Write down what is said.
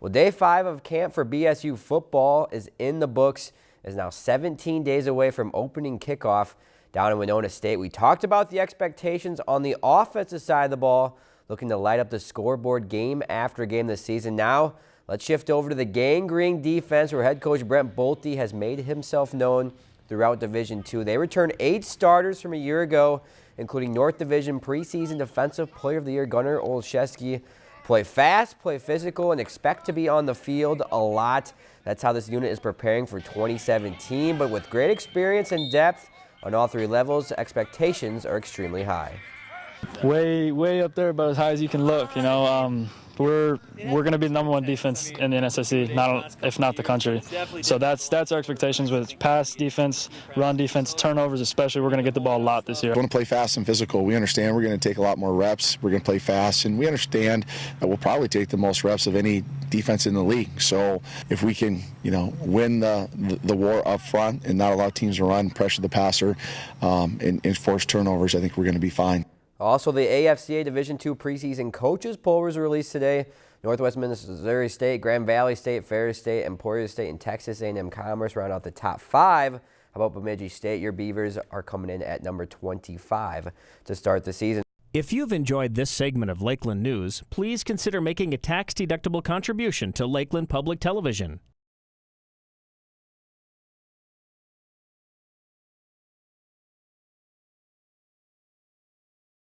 Well, day five of camp for BSU football is in the books. Is now 17 days away from opening kickoff down in Winona State. We talked about the expectations on the offensive side of the ball, looking to light up the scoreboard game after game this season. Now, let's shift over to the Gang Green defense, where head coach Brent Bolte has made himself known throughout Division II. They returned eight starters from a year ago, including North Division preseason Defensive Player of the Year Gunnar Olszewski. Play fast, play physical, and expect to be on the field a lot. That's how this unit is preparing for 2017. But with great experience and depth on all three levels, expectations are extremely high. Way, way up there, about as high as you can look. You know, um, we're we're going to be the number one defense in the NSIC, not if not the country. So that's that's our expectations with pass defense, run defense, turnovers especially. We're going to get the ball a lot this year. We want to play fast and physical. We understand we're going to take a lot more reps. We're going to play fast, and we understand that we'll probably take the most reps of any defense in the league. So if we can, you know, win the the, war up front and not allow teams to run, pressure the passer, um, and, and force turnovers, I think we're going to be fine. Also, the AFCA Division II preseason coaches poll was released today. Northwest Missouri State, Grand Valley State, Ferris State, Emporia State, and Texas A&M Commerce round out the top five. How about Bemidji State? Your Beavers are coming in at number 25 to start the season. If you've enjoyed this segment of Lakeland News, please consider making a tax-deductible contribution to Lakeland Public Television.